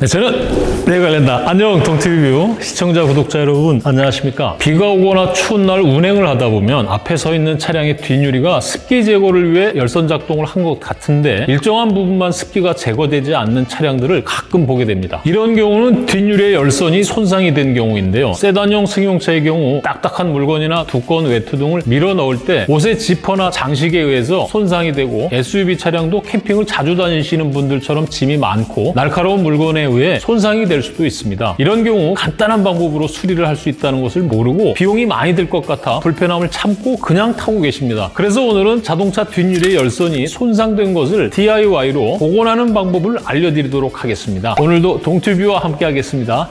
네, 저는 내관련다. 안녕 동티뷰. 시청자 구독자 여러분 안녕하십니까? 비가 오거나 추운 날 운행을 하다 보면 앞에 서 있는 차량의 뒷유리가 습기 제거를 위해 열선 작동을 한 것 같은데 일정한 부분만 습기가 제거되지 않는 차량들을 가끔 보게 됩니다. 이런 경우는 뒷유리의 열선이 손상이 된 경우인데요. 세단용 승용차의 경우 딱딱한 물건이나 두꺼운 외투 등을 밀어 넣을 때 옷의 지퍼나 장식에 의해서 손상이 되고 SUV 차량도 캠핑을 자주 다니시는 분들처럼 짐이 많고 날카로운 물건에 의해 손상이 될 수도 있습니다. 이런 경우 간단한 방법으로 수리를 할 수 있다는 것을 모르고 비용이 많이 들 것 같아 불편함을 참고 그냥 타고 계십니다. 그래서 오늘은 자동차 뒷유리의 열선이 손상된 것을 DIY로 복원하는 방법을 알려드리도록 하겠습니다. 오늘도 동튜뷰와 함께 하겠습니다.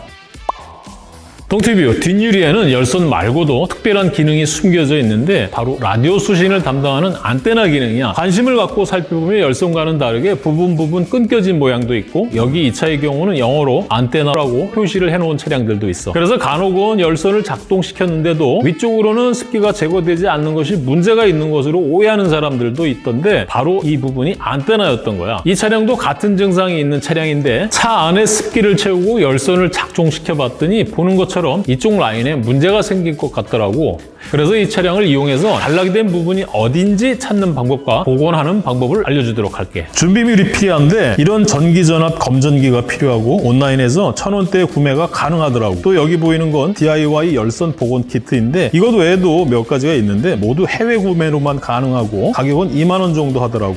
동티뷰 뒷유리에는 열선 말고도 특별한 기능이 숨겨져 있는데 바로 라디오 수신을 담당하는 안테나 기능이야. 관심을 갖고 살펴보면 열선과는 다르게 부분 부분 끊겨진 모양도 있고 여기 이 차의 경우는 영어로 안테나라고 표시를 해놓은 차량들도 있어. 그래서 간혹은 열선을 작동시켰는데도 위쪽으로는 습기가 제거되지 않는 것이 문제가 있는 것으로 오해하는 사람들도 있던데 바로 이 부분이 안테나였던 거야. 이 차량도 같은 증상이 있는 차량인데 차 안에 습기를 채우고 열선을 작동시켜 봤더니 보는 것처럼 것처럼 이쪽 라인에 문제가 생긴 것 같더라고. 그래서 이 차량을 이용해서 단락이 된 부분이 어딘지 찾는 방법과 복원하는 방법을 알려주도록 할게. 준비물이 필요한데 이런 전기전압 검전기가 필요하고 온라인에서 천원대에 구매가 가능하더라고. 또 여기 보이는 건 DIY 열선 복원 키트인데 이것 외에도 몇 가지가 있는데 모두 해외 구매로만 가능하고 가격은 2만 원 정도 하더라고.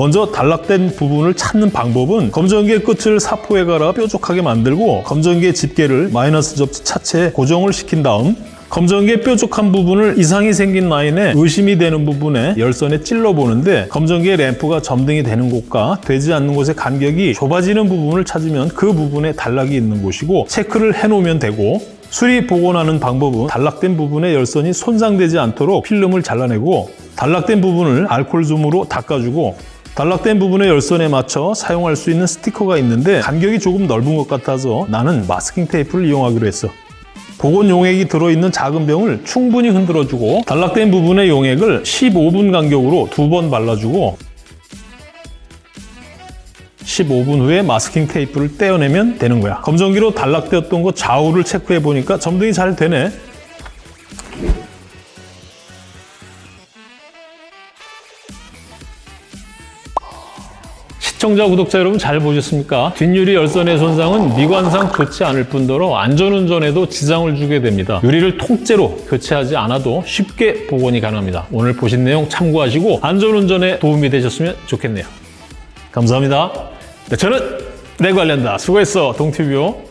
먼저 단락된 부분을 찾는 방법은 검전기의 끝을 사포에 갈아 뾰족하게 만들고 검전기의 집게를 마이너스 접지 차체에 고정을 시킨 다음 검전기의 뾰족한 부분을 이상이 생긴 라인에 의심이 되는 부분에 열선에 찔러보는데 검전기의 램프가 점등이 되는 곳과 되지 않는 곳의 간격이 좁아지는 부분을 찾으면 그 부분에 단락이 있는 곳이고 체크를 해놓으면 되고 수리 복원하는 방법은 단락된 부분의 열선이 손상되지 않도록 필름을 잘라내고 단락된 부분을 알코올솜으로 닦아주고 단락된 부분의 열선에 맞춰 사용할 수 있는 스티커가 있는데 간격이 조금 넓은 것 같아서 나는 마스킹 테이프를 이용하기로 했어. 복원 용액이 들어있는 작은 병을 충분히 흔들어주고 단락된 부분의 용액을 15분 간격으로 두 번 발라주고 15분 후에 마스킹 테이프를 떼어내면 되는 거야. 검정기로 단락되었던 것 좌우를 체크해 보니까 점등이 잘 되네. 시청자, 구독자 여러분 잘 보셨습니까? 뒷유리 열선의 손상은 미관상 좋지 않을 뿐더러 안전운전에도 지장을 주게 됩니다. 유리를 통째로 교체하지 않아도 쉽게 복원이 가능합니다. 오늘 보신 내용 참고하시고 안전운전에 도움이 되셨으면 좋겠네요. 감사합니다. 네, 저는 내관련다. 수고했어, 동티뷰.